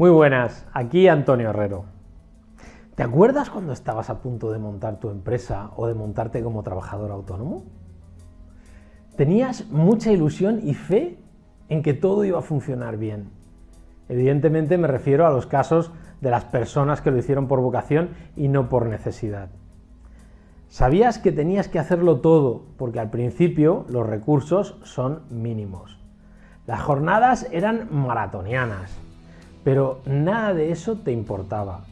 Muy buenas, aquí Antonio Herrero. ¿Te acuerdas cuando estabas a punto de montar tu empresa o de montarte como trabajador autónomo? Tenías mucha ilusión y fe en que todo iba a funcionar bien. Evidentemente me refiero a los casos de las personas que lo hicieron por vocación y no por necesidad. Sabías que tenías que hacerlo todo, porque al principio los recursos son mínimos. Las jornadas eran maratonianas, pero nada de eso te importaba.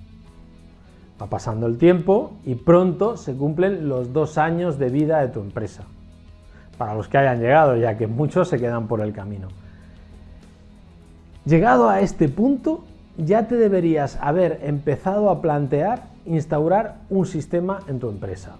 Va pasando el tiempo y pronto se cumplen los dos años de vida de tu empresa. Para los que hayan llegado, ya que muchos se quedan por el camino. Llegado a este punto, ya te deberías haber empezado a plantear instaurar un sistema en tu empresa.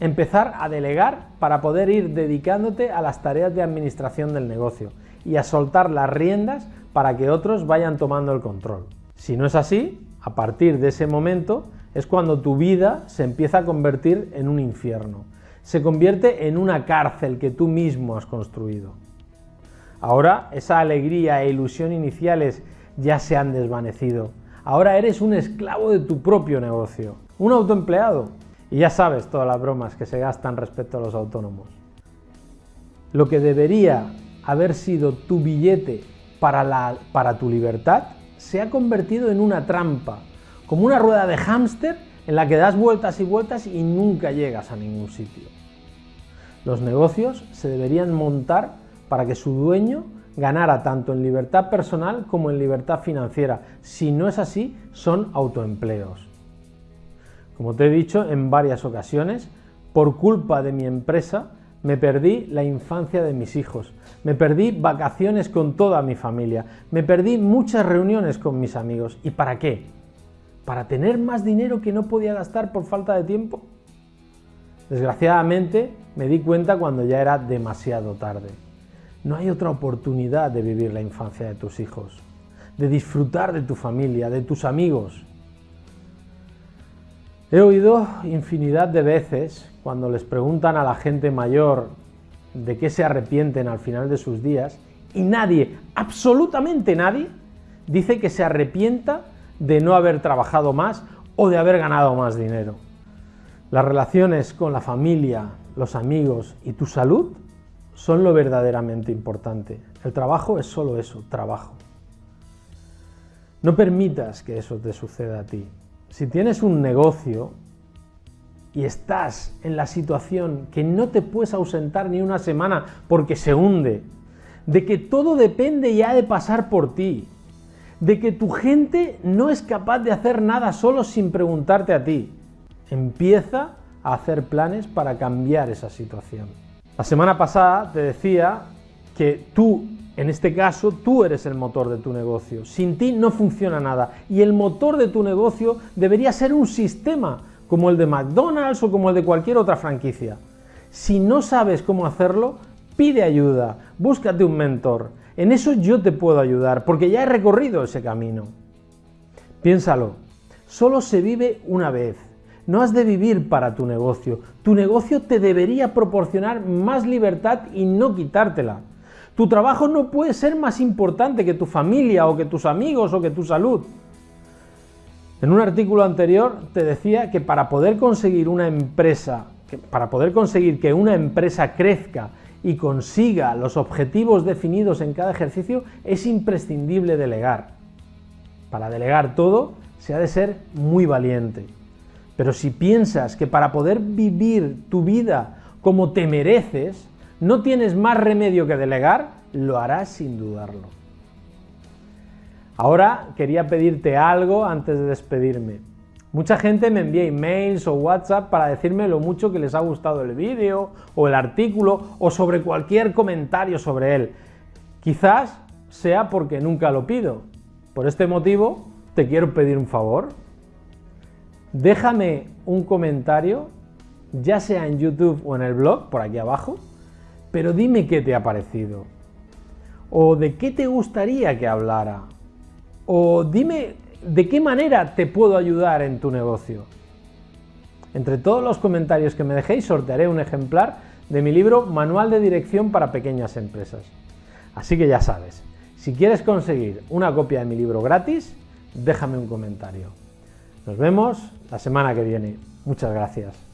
Empezar a delegar para poder ir dedicándote a las tareas de administración del negocio y a soltar las riendas para que otros vayan tomando el control. Si no es así, a partir de ese momento es cuando tu vida se empieza a convertir en un infierno. Se convierte en una cárcel que tú mismo has construido. Ahora esa alegría e ilusión iniciales ya se han desvanecido. Ahora eres un esclavo de tu propio negocio, un autoempleado. Y ya sabes todas las bromas que se gastan respecto a los autónomos. Lo que debería haber sido tu billete para, la, para tu libertad se ha convertido en una trampa, como una rueda de hámster en la que das vueltas y vueltas y nunca llegas a ningún sitio. Los negocios se deberían montar para que su dueño ganara tanto en libertad personal como en libertad financiera. Si no es así, son autoempleos. Como te he dicho en varias ocasiones, por culpa de mi empresa me perdí la infancia de mis hijos, me perdí vacaciones con toda mi familia, me perdí muchas reuniones con mis amigos. ¿Y para qué? ¿Para tener más dinero que no podía gastar por falta de tiempo? Desgraciadamente me di cuenta cuando ya era demasiado tarde. No hay otra oportunidad de vivir la infancia de tus hijos, de disfrutar de tu familia, de tus amigos. He oído infinidad de veces cuando les preguntan a la gente mayor de qué se arrepienten al final de sus días y nadie, absolutamente nadie, dice que se arrepienta de no haber trabajado más o de haber ganado más dinero. Las relaciones con la familia, los amigos y tu salud son lo verdaderamente importante. El trabajo es solo eso, trabajo. No permitas que eso te suceda a ti. Si tienes un negocio, y estás en la situación que no te puedes ausentar ni una semana porque se hunde, de que todo depende y ha de pasar por ti, de que tu gente no es capaz de hacer nada solo sin preguntarte a ti, empieza a hacer planes para cambiar esa situación. La semana pasada te decía que tú, en este caso, tú eres el motor de tu negocio. Sin ti no funciona nada. Y el motor de tu negocio debería ser un sistema como el de McDonald's o como el de cualquier otra franquicia. Si no sabes cómo hacerlo, pide ayuda, búscate un mentor. En eso yo te puedo ayudar, porque ya he recorrido ese camino. Piénsalo, solo se vive una vez. No has de vivir para tu negocio. Tu negocio te debería proporcionar más libertad y no quitártela. Tu trabajo no puede ser más importante que tu familia o que tus amigos o que tu salud. En un artículo anterior te decía que para poder conseguir una empresa, para poder conseguir que una empresa crezca y consiga los objetivos definidos en cada ejercicio, es imprescindible delegar. Para delegar todo, se ha de ser muy valiente. Pero si piensas que para poder vivir tu vida como te mereces, no tienes más remedio que delegar, lo harás sin dudarlo. Ahora quería pedirte algo antes de despedirme. Mucha gente me envía emails o WhatsApp para decirme lo mucho que les ha gustado el vídeo o el artículo o sobre cualquier comentario sobre él. Quizás sea porque nunca lo pido. Por este motivo te quiero pedir un favor. Déjame un comentario, ya sea en YouTube o en el blog, por aquí abajo, pero dime qué te ha parecido. O de qué te gustaría que hablara o dime de qué manera te puedo ayudar en tu negocio. Entre todos los comentarios que me dejéis sortearé un ejemplar de mi libro Manual de Dirección para Pequeñas Empresas. Así que ya sabes, si quieres conseguir una copia de mi libro gratis, déjame un comentario. Nos vemos la semana que viene. Muchas gracias.